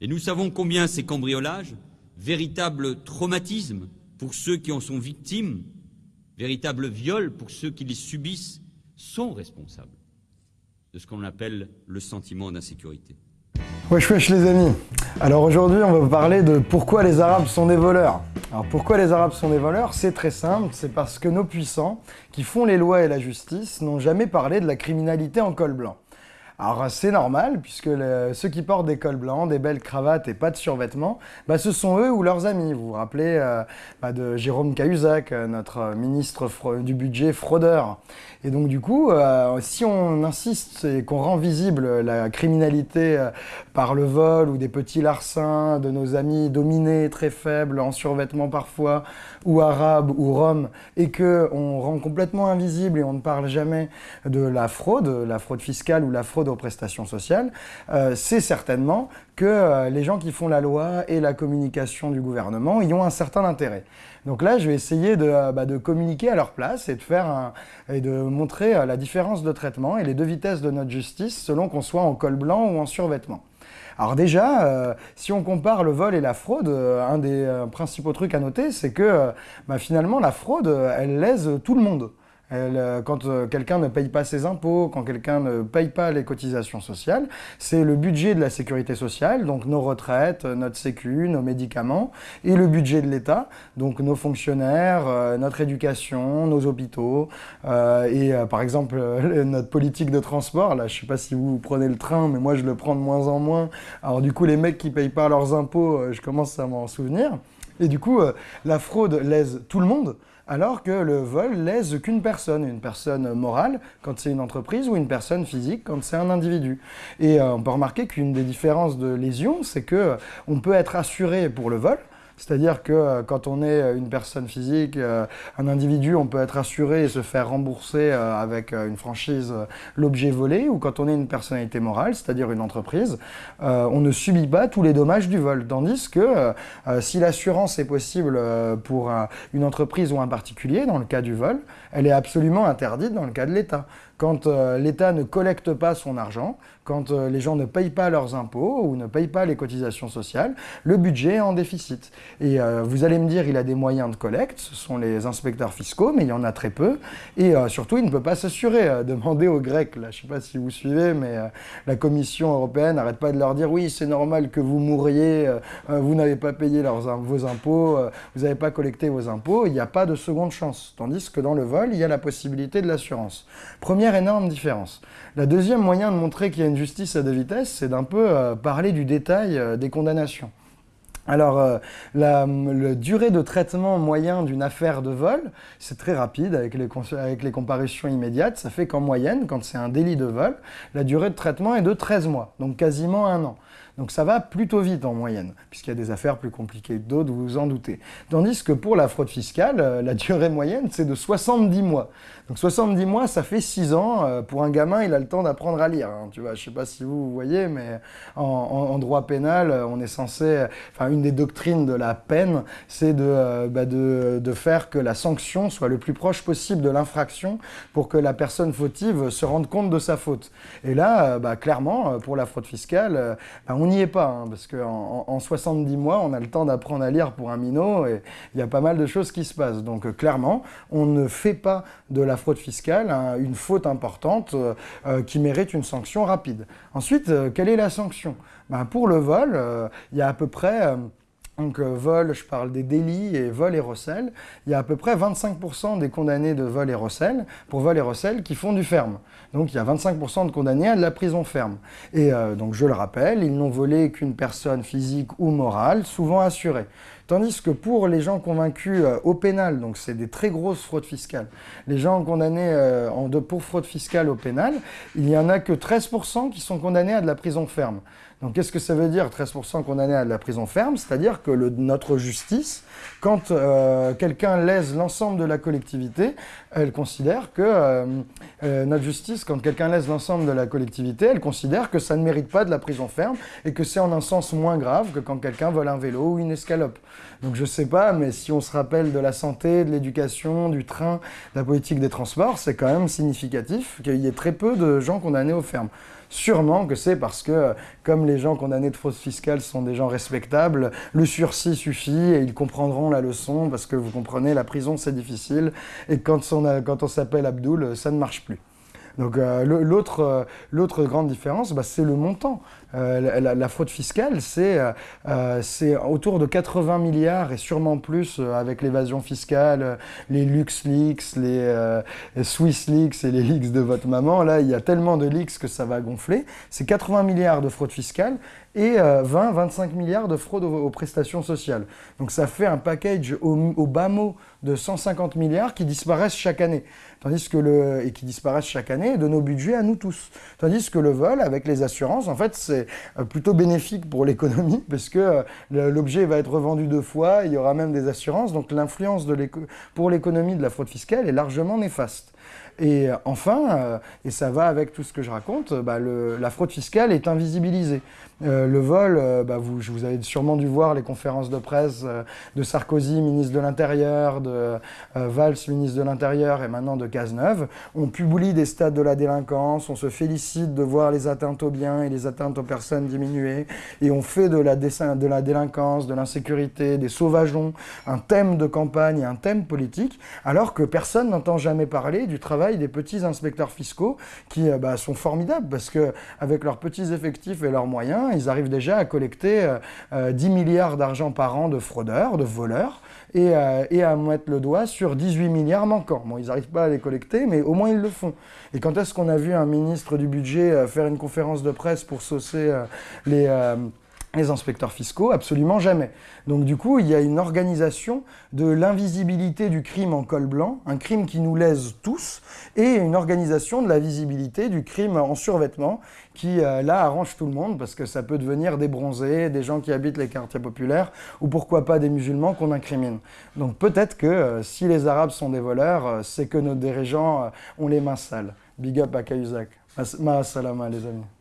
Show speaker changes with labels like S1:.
S1: Et nous savons combien ces cambriolages, véritables traumatismes pour ceux qui en sont victimes, véritables viols pour ceux qui les subissent, sont responsables de ce qu'on appelle le sentiment d'insécurité.
S2: Wesh wesh les amis Alors aujourd'hui on va parler de pourquoi les Arabes sont des voleurs. Alors pourquoi les Arabes sont des voleurs? C'est très simple, c'est parce que nos puissants, qui font les lois et la justice, n'ont jamais parlé de la criminalité en col blanc. Alors c'est normal, puisque ceux qui portent des cols blancs, des belles cravates et pas de survêtements, bah, ce sont eux ou leurs amis. Vous vous rappelez euh, bah, de Jérôme Cahuzac, euh, notre ministre du budget fraudeur. Et donc du coup, euh, si on insiste et qu'on rend visible la criminalité par le vol ou des petits larcins de nos amis dominés, très faibles, en survêtements parfois, ou arabes ou roms, et qu'on rend complètement invisible et on ne parle jamais de la fraude, la fraude fiscale ou la fraude aux prestations sociales, euh, c'est certainement que euh, les gens qui font la loi et la communication du gouvernement y ont un certain intérêt. Donc là, je vais essayer de, euh, bah, communiquer à leur place et de, faire et de montrer la différence de traitement et les deux vitesses de notre justice selon qu'on soit en col blanc ou en survêtement. Alors déjà, si on compare le vol et la fraude, un des principaux trucs à noter, c'est que bah, finalement, la fraude, elle lèse tout le monde. Euh, quand euh, quelqu'un ne paye pas ses impôts, quand quelqu'un ne paye pas les cotisations sociales, c'est le budget de la sécurité sociale, donc nos retraites, notre sécu, nos médicaments, et le budget de l'État, donc nos fonctionnaires, euh, notre éducation, nos hôpitaux, et par exemple notre politique de transport. Là, je sais pas si vous prenez le train, mais moi je le prends de moins en moins. Alors du coup, les mecs qui payent pas leurs impôts, je commence à m'en souvenir. Et du coup, la fraude lèse tout le monde alors que le vol lèse qu'une personne, une personne morale quand c'est une entreprise ou une personne physique quand c'est un individu. Et euh, on peut remarquer qu'une des différences de lésion, c'est que euh, on peut être assuré pour le vol, c'est-à-dire que euh, quand on est euh, une personne physique, euh, un individu, on peut être assuré et se faire rembourser avec une franchise l'objet volé, ou quand on est une personnalité morale, c'est-à-dire une entreprise, on ne subit pas tous les dommages du vol. Tandis que si l'assurance est possible pour une entreprise ou un particulier, dans le cas du vol, elle est absolument interdite dans le cas de l'État quand euh, l'État ne collecte pas son argent, quand euh, les gens ne payent pas leurs impôts ou ne payent pas les cotisations sociales, le budget est en déficit. Et euh, vous allez me dire, il a des moyens de collecte, ce sont les inspecteurs fiscaux, mais il y en a très peu. Et surtout, il ne peut pas s'assurer. Demandez aux Grecs, là, je ne sais pas si vous suivez, mais la Commission européenne n'arrête pas de leur dire, oui, c'est normal que vous mouriez, vous n'avez pas payé vos impôts, vous n'avez pas collecté vos impôts, il n'y a pas de seconde chance. Tandis que dans le vol, il y a la possibilité de l'assurance énorme différence. La deuxième moyen de montrer qu'il y a une justice à deux vitesses, c'est d'un peu euh, parler du détail euh, des condamnations. Alors, euh, la, durée de traitement moyen d'une affaire de vol, c'est très rapide avec les, avec les comparutions immédiates. Ça fait qu'en moyenne, quand c'est un délit de vol, la durée de traitement est de 13 mois, donc quasiment un an. Donc ça va plutôt vite en moyenne, puisqu'il y a des affaires plus compliquées que d'autres, vous vous en doutez. Tandis que pour la fraude fiscale, euh, la durée moyenne, c'est de 70 mois. Donc 70 mois, ça fait 6 ans. Euh, pour un gamin, il a le temps d'apprendre à lire. Hein. Tu vois, je sais pas si vous, voyez, mais en, droit pénal, euh, on est censé... Enfin, une des doctrines de la peine, c'est de, bah, de, de faire que la sanction soit le plus proche possible de l'infraction pour que la personne fautive se rende compte de sa faute. Et là, bah, clairement, pour la fraude fiscale, bah, on n'y est pas, hein, parce qu'en en, 70 mois, on a le temps d'apprendre à lire pour un minot, et il y a pas mal de choses qui se passent. Donc euh, clairement, on ne fait pas de la fraude fiscale hein, une faute importante euh, euh, qui mérite une sanction rapide. Ensuite, quelle est la sanction? Ben, Pour le vol, il y a à peu près... Donc vol, je parle des délits et vol et recel. Il y a à peu près 25% des condamnés de vol et recel, pour vol et recel, qui font du ferme. Donc il y a 25% de condamnés à de la prison ferme. Et euh, donc je le rappelle, ils n'ont volé qu'une personne physique ou morale, souvent assurée. Tandis que pour les gens convaincus euh, au pénal, donc c'est des très grosses fraudes fiscales, les gens condamnés euh, pour fraude fiscale au pénal, il n'y en a que 13% qui sont condamnés à de la prison ferme. Donc qu'est-ce que ça veut dire 13% condamnés à de la prison ferme? C'est-à-dire que notre justice, quand euh, quelqu'un lèse l'ensemble de la collectivité, elle considère que euh, euh, notre justice, quand quelqu'un lèse l'ensemble de la collectivité, elle considère que ça ne mérite pas de la prison ferme et que c'est en un sens moins grave que quand quelqu'un vole un vélo ou une escalope. Donc je sais pas, mais si on se rappelle de la santé, de l'éducation, du train, de la politique des transports, c'est quand même significatif qu'il y ait très peu de gens condamnés aux fermes. Sûrement que c'est parce que, comme les gens condamnés de fraude fiscale sont des gens respectables, le sursis suffit et ils comprendront la leçon parce que vous comprenez, la prison c'est difficile et quand on, on s'appelle Abdoul, ça ne marche plus. Donc euh, euh, l'autre grande différence, bah, c'est le montant. Euh, la, fraude fiscale, c'est autour de 80 milliards et sûrement plus avec l'évasion fiscale, les LuxLeaks, les, les SwissLeaks et les leaks de votre maman. Là, il y a tellement de leaks que ça va gonfler. C'est 80 milliards de fraude fiscale et 20-25 milliards de fraude aux, prestations sociales. Donc ça fait un package au, au bas mot de 150 milliards qui disparaissent chaque année. Tandis que le, et qui disparaissent chaque année de nos budgets à nous tous. Tandis que le vol, avec les assurances, en fait, c'est euh, plutôt bénéfique pour l'économie, parce que euh, l'objet va être revendu deux fois, il y aura même des assurances, donc l'influence pour l'économie de la fraude fiscale est largement néfaste. Et euh, enfin, et ça va avec tout ce que je raconte, bah, la fraude fiscale est invisibilisée. Euh, le vol, euh, bah, vous, avez sûrement dû voir les conférences de presse euh, de Sarkozy, ministre de l'Intérieur, de Valls, ministre de l'Intérieur, et maintenant de Cazeneuve. On publie des stades de la délinquance, on se félicite de voir les atteintes aux biens et les atteintes aux personnes diminuer, et on fait de la, de la délinquance, de l'insécurité, des sauvageons, un thème de campagne et un thème politique, alors que personne n'entend jamais parler du travail des petits inspecteurs fiscaux qui bah, sont formidables, parce que avec leurs petits effectifs et leurs moyens, ils arrivent déjà à collecter 10 euh, euh, milliards d'argent par an de fraudeurs, de voleurs, euh, et, à mettre le doigt sur 18 milliards manquants. Bon, ils n'arrivent pas à les collecter, mais au moins ils le font. Et quand est-ce qu'on a vu un ministre du budget faire une conférence de presse pour saucer les les inspecteurs fiscaux Absolument jamais. Donc du coup, il y a une organisation de l'invisibilité du crime en col blanc, un crime qui nous lèse tous, et une organisation de la visibilité du crime en survêtement, qui euh, là arrange tout le monde, parce que ça peut devenir des bronzés, des gens qui habitent les quartiers populaires, ou pourquoi pas des musulmans qu'on incrimine. Donc peut-être que euh, si les Arabes sont des voleurs, euh, c'est que nos dirigeants ont les mains sales. Big up à Cahuzac. Ma salama les amis.